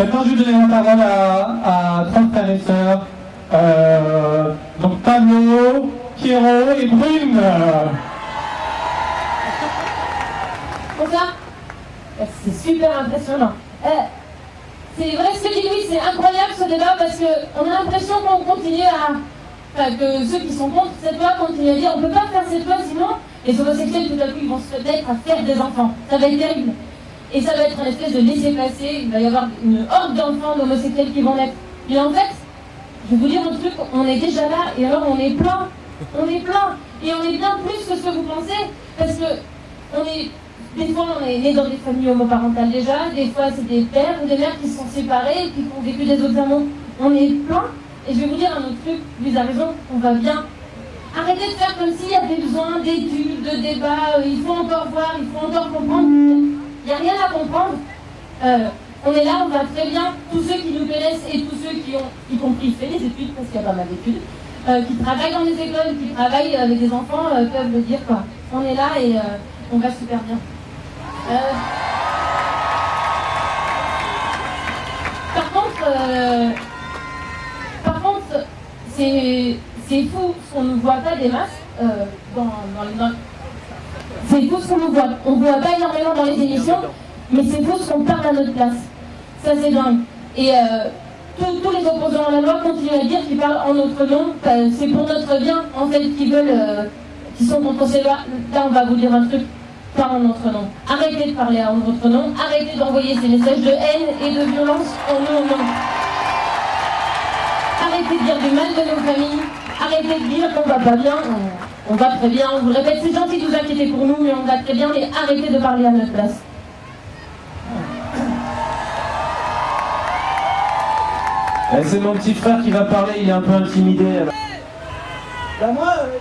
Maintenant, je vais donner la parole à, à trois frères et sœurs. Donc Pablo, Pierrot et Brune. Bonsoir. C'est super impressionnant. Euh, c'est vrai ce que dit Louis, c'est incroyable ce débat parce qu'on a l'impression qu'on continue à. Enfin, que ceux qui sont contre cette loi continuent à dire on ne peut pas faire cette loi sinon les homosexuels tout à coup ils vont se mettre à faire des enfants. Ça va être terrible. Et ça va être une espèce de laisser-passer, il va y avoir une horde d'enfants d'homosexuels qui vont naître. Et en fait, je vais vous dire un truc, on est déjà là et alors on est plein. On est plein. Et on est bien plus que ce que vous pensez. Parce que on est des fois, on est né dans des familles homoparentales déjà, des fois, c'est des pères ou des mères qui sont séparés qui ont vécu des autres amours. On est plein. Et je vais vous dire un autre truc, vous avez raison, on va bien. Arrêtez de faire comme s'il y avait besoin d'études, de débats, euh, il faut encore voir, il faut encore comprendre. Il n'y a rien à comprendre. Euh, on est là, on va très bien. Tous ceux qui nous connaissent et tous ceux qui ont, y compris fait des études, parce qu'il y a pas mal d'études, euh, qui travaillent dans les écoles, qui travaillent avec des enfants, peuvent le dire. Quoi. On est là et on va super bien. Euh, par contre, euh, par contre, c'est fou ce qu'on ne voit pas des masses euh, dans, les C'est fou ce qu'on nous voit. On ne voit pas énormément dans les émissions, mais c'est fou ce qu'on parle à notre place. Ça c'est dingue. Et tous les opposants à la loi continuent à dire qu'ils parlent en notre nom. C'est pour notre bien, en fait, qu'ils veulent, qu'ils sont contre ces lois. Là, on va vous dire un truc pas en notre nom. Arrêtez de parler en notre nom, arrêtez d'envoyer ces messages de haine et de violence en nos noms. Arrêtez de dire du mal de nos familles, arrêtez de dire qu'on va pas bien, on, va très bien, on vous le répète, c'est gentil de vous inquiéter pour nous, mais on va très bien, mais arrêtez de parler à notre place. Eh, c'est mon petit frère qui va parler, il est un peu intimidé. Bah moi, euh,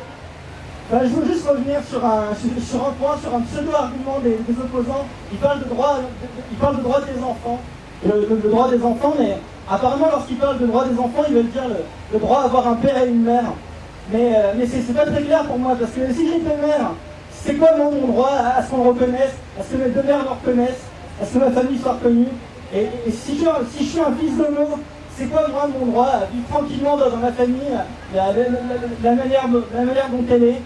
ben, je veux juste revenir sur un, sur un point, sur un pseudo-argument des, opposants. Ils parlent, de droit, ils parlent de droit des enfants, le, droit des enfants, mais apparemment lorsqu'ils parlent de droit des enfants, ils veulent dire le, droit d'avoir un père et une mère. Mais, euh, mais c'est pas très clair pour moi, parce que si une mère, c'est quoi mon, droit à, ce qu'on me reconnaisse, à ce que mes deux mères me reconnaissent, à ce que ma famille soit reconnue? Et, si, je, si je suis un fils d'homo, c'est quoi moi mon droit à vivre tranquillement dans, ma famille, la, manière, la manière dont elle est?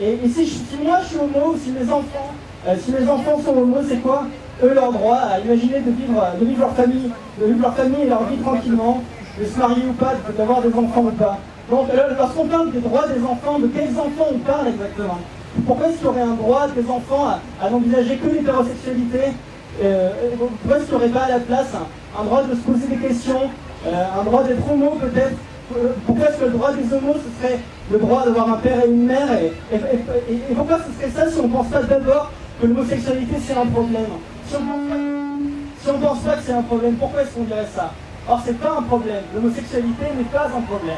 Et, si, moi je suis homo, si mes enfants, euh, si mes enfants sont homo, c'est quoi eux leur droit à imaginer de vivre, de vivre leur famille, de vivre leur famille et leur vie tranquillement, de se marier ou pas, d'avoir des enfants ou pas? Donc lorsqu'on parle des droits des enfants, de quels enfants on parle exactement Pourquoi est-ce qu'il y aurait un droit des enfants à, n'envisager que l'hétérosexualité euh, Pourquoi est-ce qu'il n'y aurait pas à la place un, droit de se poser des questions, euh, un droit d'être homo peut-être pourquoi est-ce que le droit des homos, ce serait le droit d'avoir un père et une mère et, pourquoi ce serait ça si on ne pense pas d'abord que l'homosexualité c'est un problème Si on ne pense pas que c'est un problème, pourquoi est-ce qu'on dirait ça Or c'est pas un problème, l'homosexualité n'est pas un problème.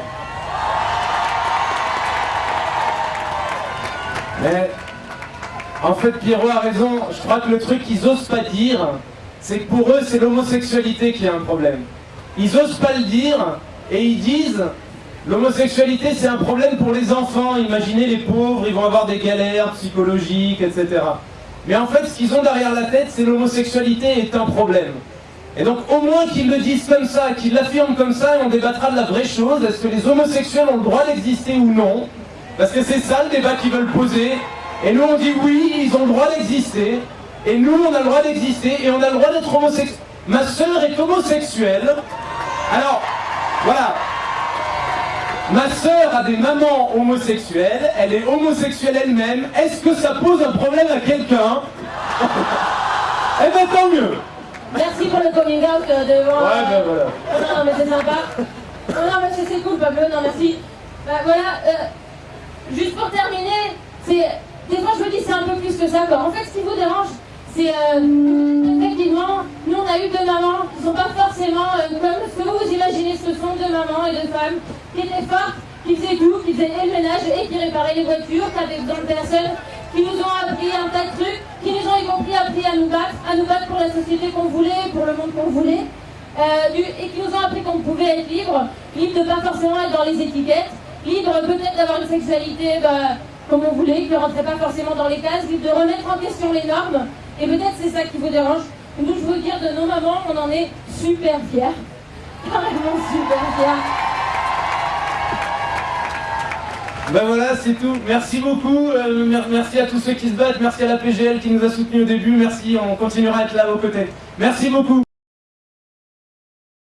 Mais en fait Pierrot a raison, je crois que le truc qu'ils osent pas dire, c'est que pour eux c'est l'homosexualité qui est un problème. Ils osent pas le dire et ils disent l'homosexualité c'est un problème pour les enfants, imaginez les pauvres, ils vont avoir des galères psychologiques, etc. Mais en fait, ce qu'ils ont derrière la tête, c'est l'homosexualité est un problème. Et donc au moins qu'ils le disent comme ça, qu'ils l'affirment comme ça, et on débattra de la vraie chose, est-ce que les homosexuels ont le droit d'exister ou non? Parce que c'est ça le débat qu'ils veulent poser. Et nous on dit oui, ils ont le droit d'exister, et nous on a le droit d'exister, et on a le droit d'être homosexuel. Ma sœur est homosexuelle. Alors, voilà. Ma sœur a des mamans homosexuelles, elle est homosexuelle elle-même. Est-ce que ça pose un problème à quelqu'un? Eh ben tant mieux Merci pour le coming out euh, devant... Ouais, ben voilà. Non, non, mais c'est sympa. Non, mais c'est cool, Pablo, non, merci. Bah, voilà, euh, juste pour terminer, c'est... Des fois, je me dis c'est un peu plus que ça, quoi. En fait, ce qui vous dérange, c'est euh, effectivement, nous on a eu deux mamans qui ne sont pas forcément euh, comme ce que vous vous imaginez, ce sont deux mamans et deux femmes qui étaient fortes, qui faisaient tout, qui faisaient le ménage et qui réparaient les voitures, qui avaient besoin de personnes, qui nous ont appris un tas de trucs, qui nous ont y compris appris à nous battre, à nous battre pour la société qu'on voulait, pour le monde qu'on voulait, euh, et qui nous ont appris qu'on pouvait être libre, libre de pas forcément être dans les étiquettes, libre peut-être d'avoir une sexualité bah, comme on voulait, qui ne rentrait pas forcément dans les cases, libre de remettre en question les normes, et peut-être c'est ça qui vous dérange. Nous, je veux dire de nos mamans, on en est super fière. Carrément super fière. Ben voilà, c'est tout. Merci beaucoup. euh, mer- merci à tous ceux qui se battent. Merci à la PGL qui nous a soutenus au début. Merci, on continuera à être là à vos côtés. Merci beaucoup.